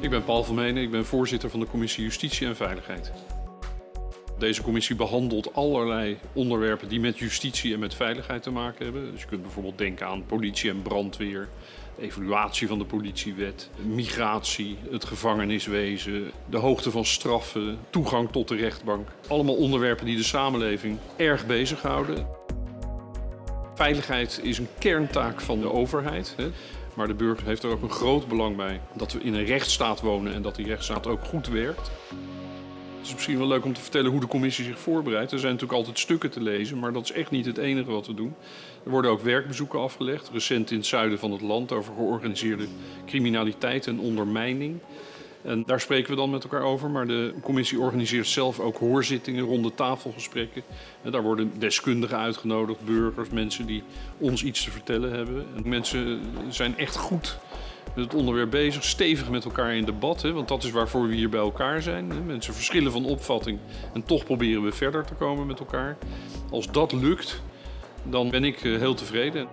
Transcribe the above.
Ik ben Paul Vermenen, ik ben voorzitter van de Commissie Justitie en Veiligheid. Deze commissie behandelt allerlei onderwerpen die met justitie en met veiligheid te maken hebben. Dus je kunt bijvoorbeeld denken aan politie en brandweer, evaluatie van de politiewet, migratie, het gevangeniswezen, de hoogte van straffen, toegang tot de rechtbank. Allemaal onderwerpen die de samenleving erg bezighouden. Veiligheid is een kerntaak van de overheid. Hè. Maar de burger heeft er ook een groot belang bij dat we in een rechtsstaat wonen en dat die rechtsstaat ook goed werkt. Het is misschien wel leuk om te vertellen hoe de commissie zich voorbereidt. Er zijn natuurlijk altijd stukken te lezen, maar dat is echt niet het enige wat we doen. Er worden ook werkbezoeken afgelegd, recent in het zuiden van het land, over georganiseerde criminaliteit en ondermijning. En daar spreken we dan met elkaar over. Maar de commissie organiseert zelf ook hoorzittingen, ronde tafelgesprekken. En daar worden deskundigen uitgenodigd, burgers, mensen die ons iets te vertellen hebben. En mensen zijn echt goed met het onderwerp bezig, stevig met elkaar in debat. Hè, want dat is waarvoor we hier bij elkaar zijn. Mensen verschillen van opvatting en toch proberen we verder te komen met elkaar. Als dat lukt, dan ben ik eh, heel tevreden.